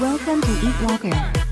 Welcome to Eat Walker.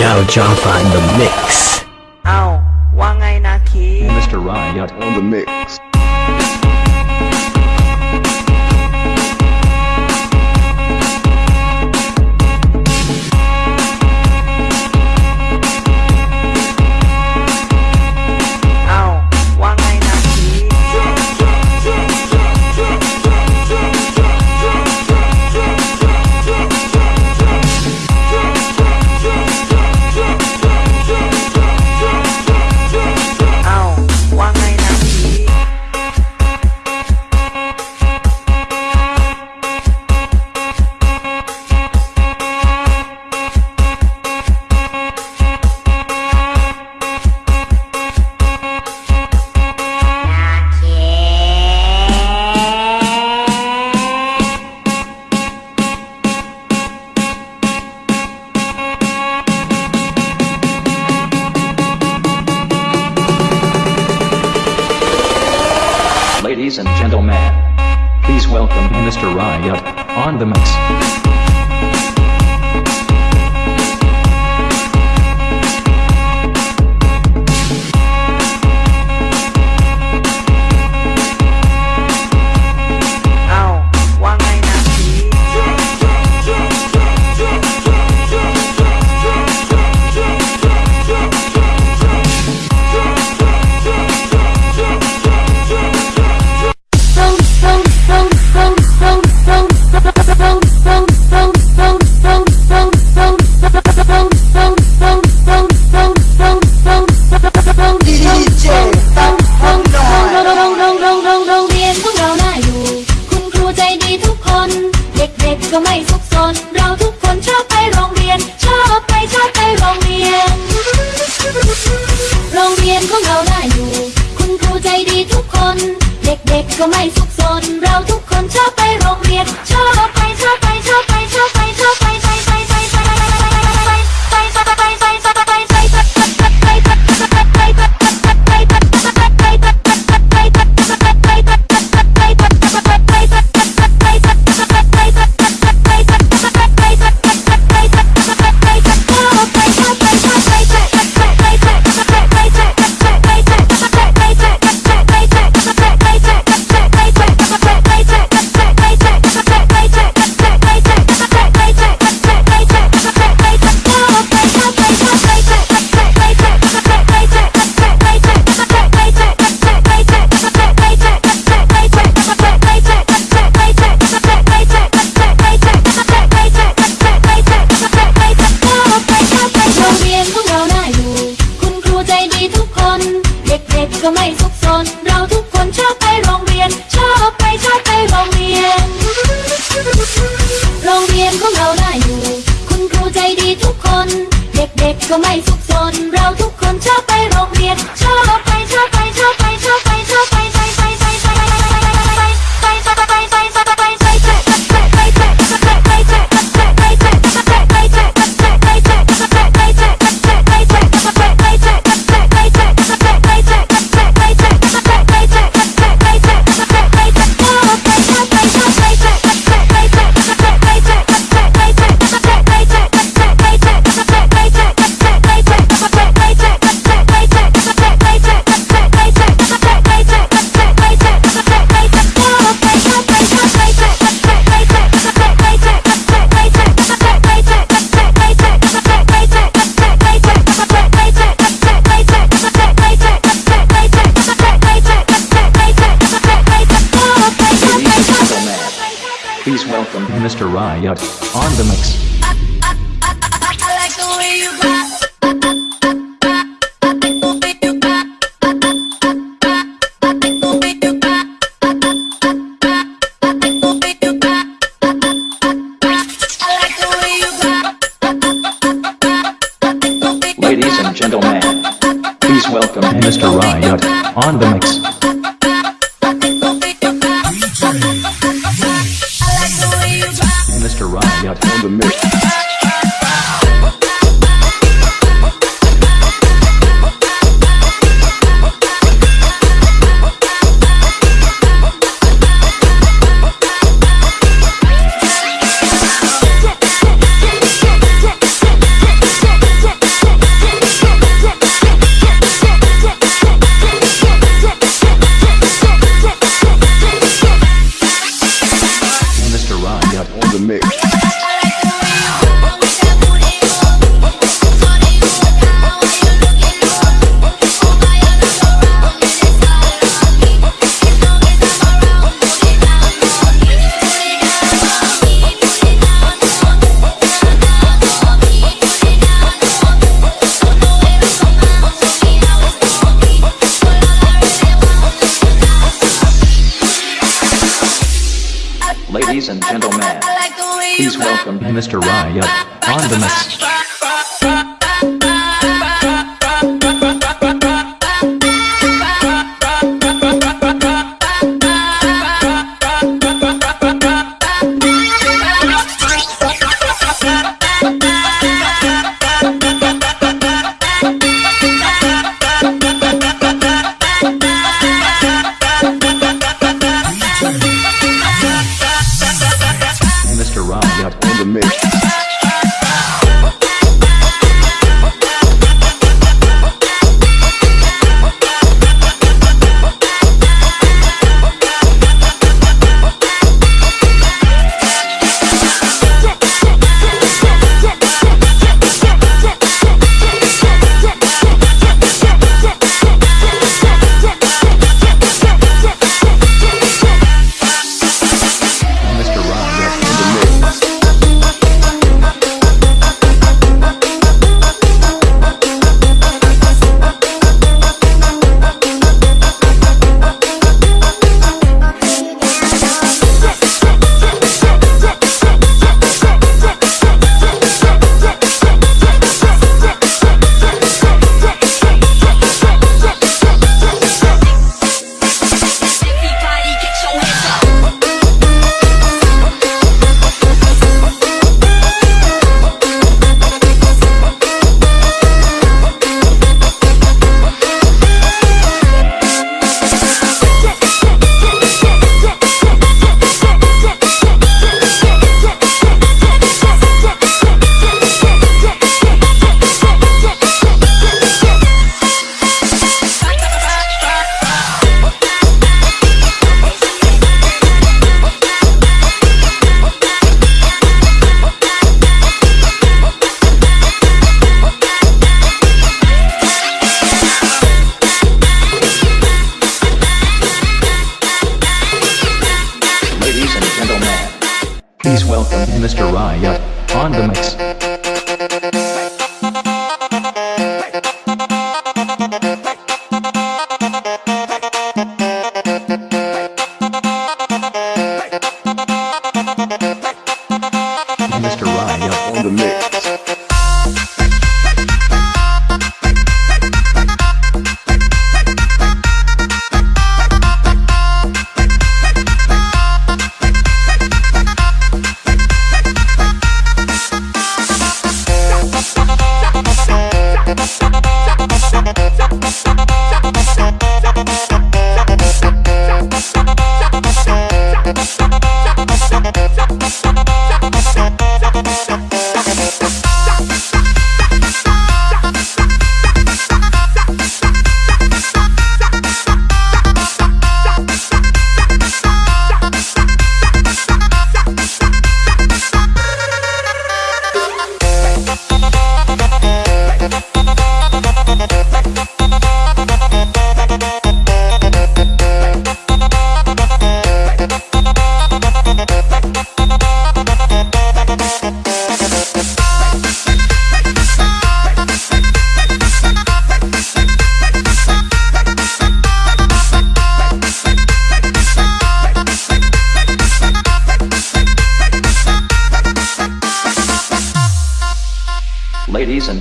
Jao Jaffa in the mix. On the mix. Ladies and gentlemen, please welcome Mr. Riot on the mix. Mr. Riot on the mess.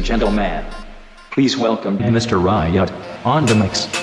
Gentlemen, please welcome Mr. Riot on the mix.